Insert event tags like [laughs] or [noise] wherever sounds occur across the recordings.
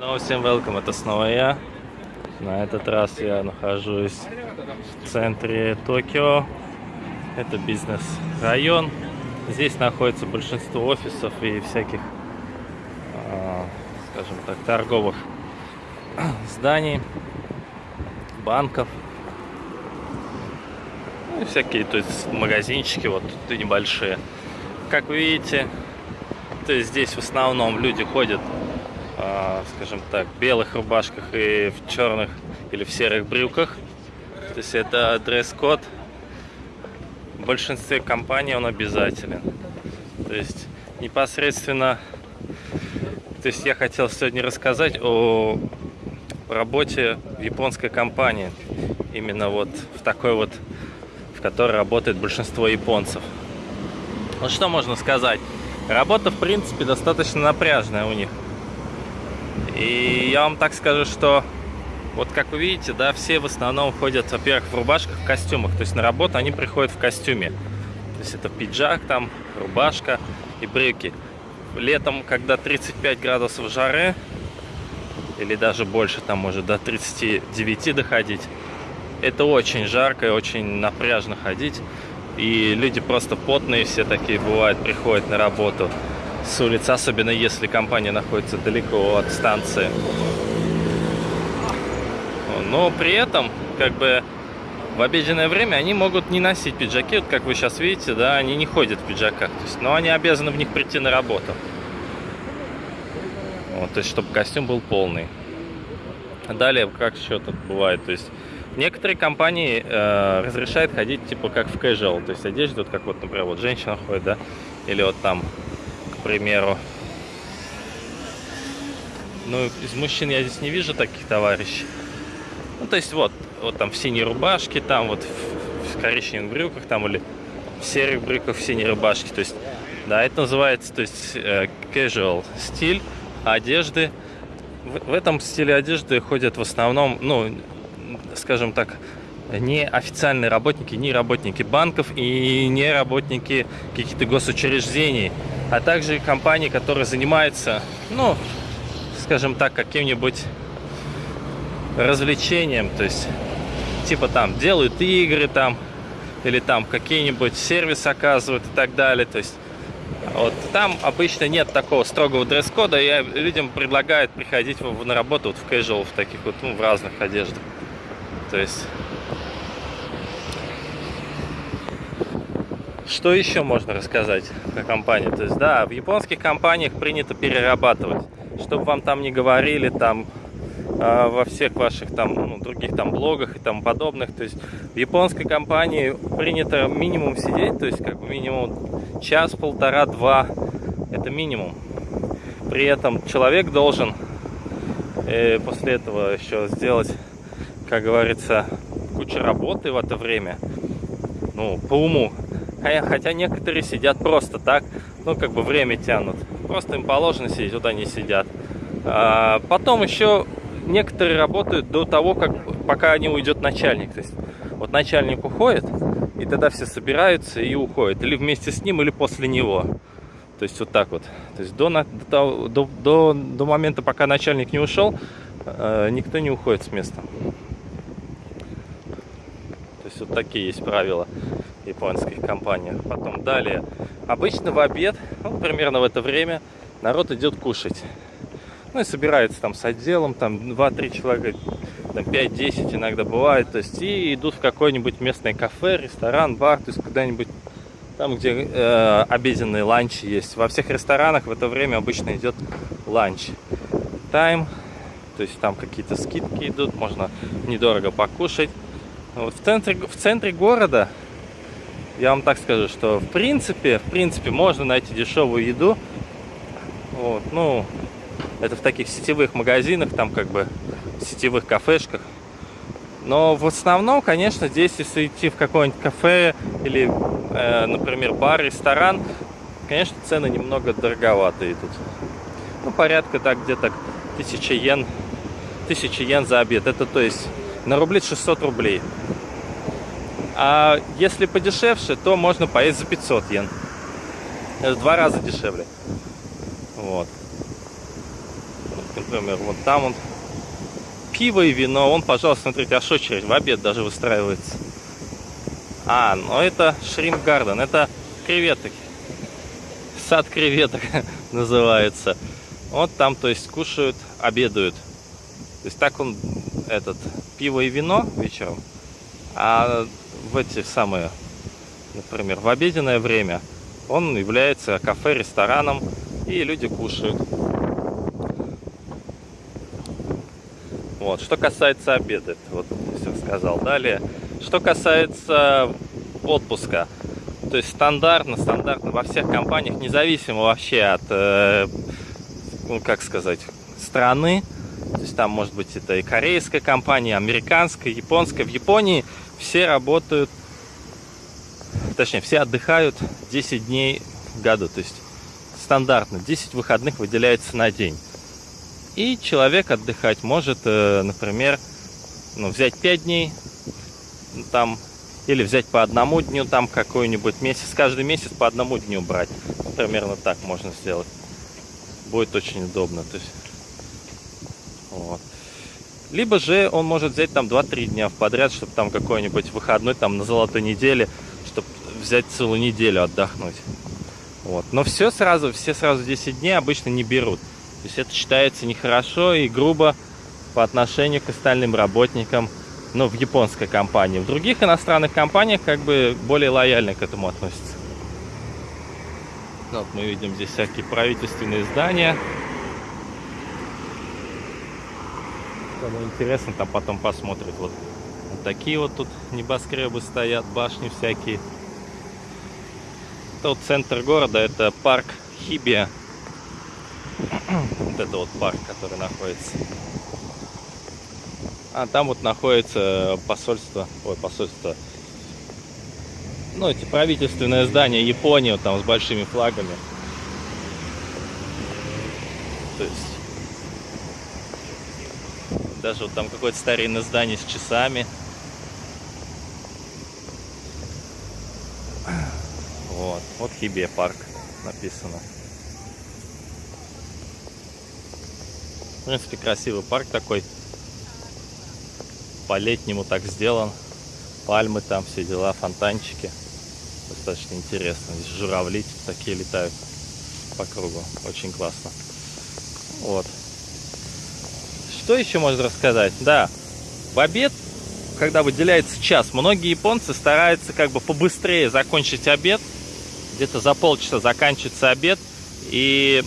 Снова всем welcome, это снова я. На этот раз я нахожусь в центре Токио. Это бизнес-район. Здесь находится большинство офисов и всяких, а, скажем так, торговых [clears throat] зданий, банков. Ну, и всякие, то есть магазинчики вот тут небольшие. Как вы видите, то есть здесь в основном люди ходят скажем так, белых рубашках и в черных или в серых брюках. То есть это дресс-код. В большинстве компаний он обязателен. То есть непосредственно... То есть я хотел сегодня рассказать о работе в японской компании. Именно вот в такой вот, в которой работает большинство японцев. Ну что можно сказать? Работа, в принципе, достаточно напряжная у них. И я вам так скажу, что вот как вы видите, да, все в основном ходят, во-первых, в рубашках, в костюмах. То есть на работу они приходят в костюме. То есть это пиджак, там, рубашка и брюки. Летом, когда 35 градусов жары, или даже больше, там может до 39 доходить, это очень жарко и очень напряжно ходить. И люди просто потные все такие бывают, приходят на работу с улицы, особенно если компания находится далеко от станции. Но при этом, как бы, в обеденное время они могут не носить пиджаки. Вот как вы сейчас видите, да, они не ходят в пиджаках. То есть, но они обязаны в них прийти на работу. Вот, то есть, чтобы костюм был полный. Далее, как еще тут бывает, то есть, некоторые компании э, разрешают ходить, типа, как в casual, то есть, одежда, вот как вот, например, вот женщина ходит, да, или вот там примеру. Ну, из мужчин я здесь не вижу таких товарищей. Ну, то есть вот, вот там в синей рубашке, там вот в, в коричневых брюках, там или в серых брюках, в синей рубашке. То есть, да, это называется, то есть, э, casual стиль одежды. В, в этом стиле одежды ходят в основном, ну, скажем так, не официальные работники, не работники банков и не работники каких-то госучреждений а также компании, которые занимаются, ну, скажем так, каким-нибудь развлечением, то есть, типа там, делают игры там, или там какие-нибудь сервис оказывают и так далее, то есть, вот там обычно нет такого строгого дресс-кода, и людям предлагают приходить на работу вот в casual, в таких вот, ну, в разных одеждах, то есть... Что еще можно рассказать про компанию? То есть, да, в японских компаниях принято перерабатывать. Чтобы вам там не говорили, там, э, во всех ваших там, ну, других там блогах и тому подобных. То есть, в японской компании принято минимум сидеть, то есть, как минимум час, полтора, два. Это минимум. При этом человек должен э, после этого еще сделать, как говорится, кучу работы в это время. Ну, по уму Хотя некоторые сидят просто так, ну, как бы время тянут. Просто им положено сидеть, вот они сидят. А потом еще некоторые работают до того, как, пока не уйдет начальник. То есть, вот начальник уходит, и тогда все собираются и уходят. Или вместе с ним, или после него. То есть, вот так вот. То есть, до, до, до, до, момента, пока начальник не ушел, э, никто не уходит с места. То есть, вот такие есть правила японских компаниях. Потом далее. Обычно в обед, ну, примерно в это время, народ идет кушать. Ну и собирается там с отделом, там 2-3 человека, там 5-10 иногда бывает. То есть и идут в какое-нибудь местное кафе, ресторан, бар, то есть куда-нибудь там, где э, обеденные ланчи есть. Во всех ресторанах в это время обычно идет ланч. Тайм, то есть там какие-то скидки идут, можно недорого покушать. Вот в центре, в центре города я вам так скажу, что в принципе, в принципе, можно найти дешевую еду. Вот, ну, это в таких сетевых магазинах, там как бы сетевых кафешках. Но в основном, конечно, здесь, если идти в какое-нибудь кафе или, э, например, бар, ресторан, конечно, цены немного дороговатые тут. Ну, порядка так где-то 1000 йен, 1000 йен за обед. Это то есть на рубли 600 рублей. А если подешевше, то можно поесть за 500 йен. Это в два раза дешевле. Вот. например, вот там он пиво и вино. Он, пожалуйста, смотрите, аж очередь в обед даже выстраивается. А, ну это Шримп Гарден, это креветок. Сад креветок [laughs] называется. Вот там, то есть, кушают, обедают. То есть так он, этот, пиво и вино вечером. А в эти самые, например, в обеденное время он является кафе, рестораном, и люди кушают. Вот. Что касается обеда, вот все сказал. Далее, что касается отпуска, то есть стандартно, стандартно во всех компаниях, независимо вообще от, э, ну как сказать, страны, то есть там может быть это и корейская компания, американская, японская. В Японии все работают, точнее, все отдыхают 10 дней в году, то есть стандартно 10 выходных выделяется на день. И человек отдыхать может, э, например, ну, взять 5 дней, там, или взять по одному дню, там какой-нибудь месяц, каждый месяц по одному дню брать. Примерно так можно сделать. Будет очень удобно. То есть. Либо же он может взять там 2-3 дня в подряд, чтобы там какой-нибудь выходной там на золотой неделе, чтобы взять целую неделю отдохнуть. Вот. Но все сразу, все сразу 10 дней обычно не берут. То есть это считается нехорошо и грубо по отношению к остальным работникам, ну, в японской компании. В других иностранных компаниях как бы более лояльно к этому относятся. Вот мы видим здесь всякие правительственные здания. Кому интересно, там потом посмотрит. Вот, вот такие вот тут небоскребы стоят, башни всякие. Это вот центр города, это парк Хибия вот это вот парк, который находится. А там вот находится посольство, ой, посольство, ну, эти правительственные здания Японии, вот там с большими флагами. То есть, даже вот там какое-то старинное здание с часами. Вот, вот Хибе парк написано. В принципе, красивый парк такой. По-летнему так сделан. Пальмы там, все дела, фонтанчики. Достаточно интересно. Здесь журавли такие летают по кругу. Очень классно. Вот. Что еще можно рассказать? Да, в обед, когда выделяется час, многие японцы стараются как бы побыстрее закончить обед. Где-то за полчаса заканчивается обед. И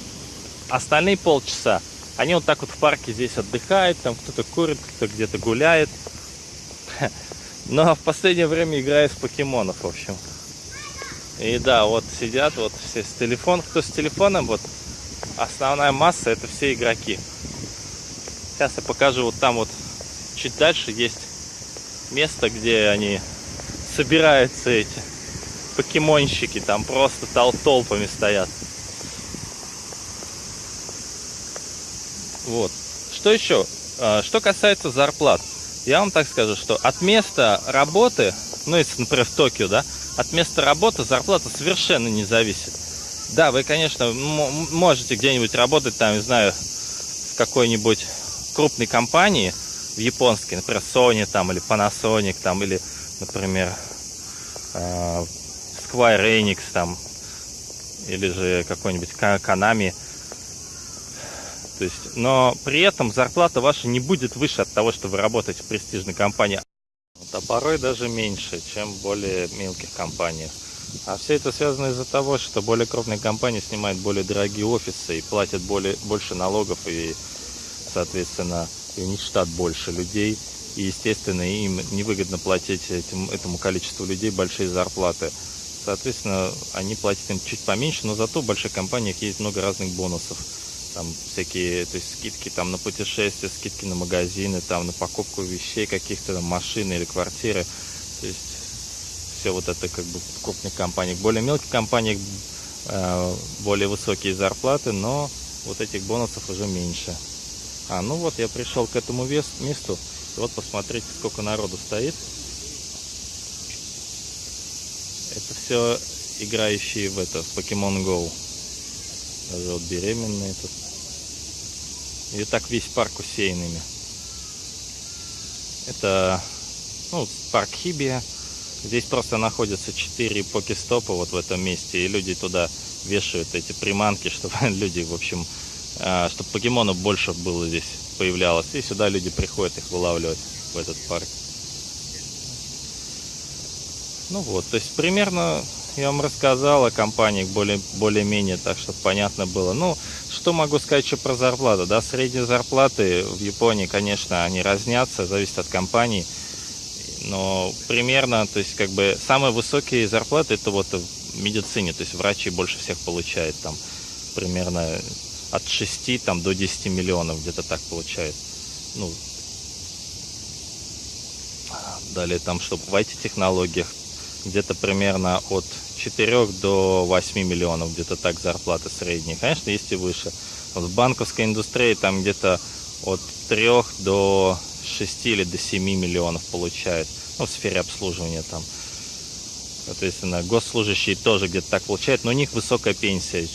остальные полчаса они вот так вот в парке здесь отдыхают, там кто-то курит, кто где-то гуляет. [laughs] Но в последнее время играю с покемонов, в общем. И да, вот сидят вот все с телефоном. Кто с телефоном, вот основная масса это все игроки. Сейчас я покажу, вот там вот чуть дальше есть место, где они собираются эти покемонщики, там просто тол толпами стоят. Вот. Что еще? А, что касается зарплат, я вам так скажу, что от места работы, ну если, например, в Токио, да, от места работы зарплата совершенно не зависит. Да, вы, конечно, можете где-нибудь работать, там, не знаю, в какой-нибудь крупной компании, в японской, например, Sony там, или Panasonic там, или, например, а, Square Enix там, или же какой-нибудь Konami, то есть, но при этом зарплата ваша не будет выше от того, что вы работаете в престижной компании. а порой даже меньше, чем в более мелких компаниях. А все это связано из-за того, что более крупные компании снимают более дорогие офисы и платят более, больше налогов и, соответственно, и у них штат больше людей. И, естественно, им невыгодно платить этим, этому количеству людей большие зарплаты. Соответственно, они платят им чуть поменьше, но зато в больших компаниях есть много разных бонусов там всякие, то есть скидки там на путешествия, скидки на магазины, там на покупку вещей каких-то, машины или квартиры. То есть все вот это как бы в крупных компаниях. Более мелких компаниях э, более высокие зарплаты, но вот этих бонусов уже меньше. А, ну вот я пришел к этому месту. И вот посмотрите, сколько народу стоит. Это все играющие в это, в Pokemon Go. Даже вот беременные тут И так весь парк усеянными. Это ну, парк Хибия. Здесь просто находятся 4 покестопа вот в этом месте, и люди туда вешают эти приманки, [laughs] чтобы люди, в общем, чтобы покемонов больше было здесь появлялось. И сюда люди приходят их вылавливать в этот парк. Ну вот, то есть примерно я вам рассказал о компании более, более-менее, так что понятно было. Ну, что могу сказать еще про зарплату, да, средние зарплаты в Японии, конечно, они разнятся, зависит от компании, но примерно, то есть как бы самые высокие зарплаты это вот в медицине, то есть врачи больше всех получают там примерно от 6 там, до 10 миллионов, где-то так получают. Ну, далее там, чтобы в IT-технологиях где-то примерно от 4 до 8 миллионов, где-то так зарплаты средние. Конечно, есть и выше. В банковской индустрии там где-то от 3 до 6 или до 7 миллионов получают. Ну, в сфере обслуживания там. Соответственно, госслужащие тоже где-то так получают, но у них высокая пенсия,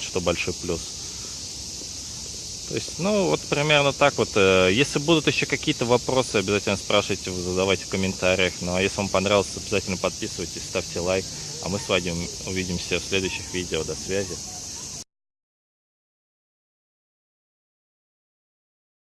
что большой плюс. То есть, ну, вот примерно так вот. Э, если будут еще какие-то вопросы, обязательно спрашивайте, задавайте в комментариях. Ну, а если вам понравилось, обязательно подписывайтесь, ставьте лайк. А мы с вами увидимся в следующих видео. До связи.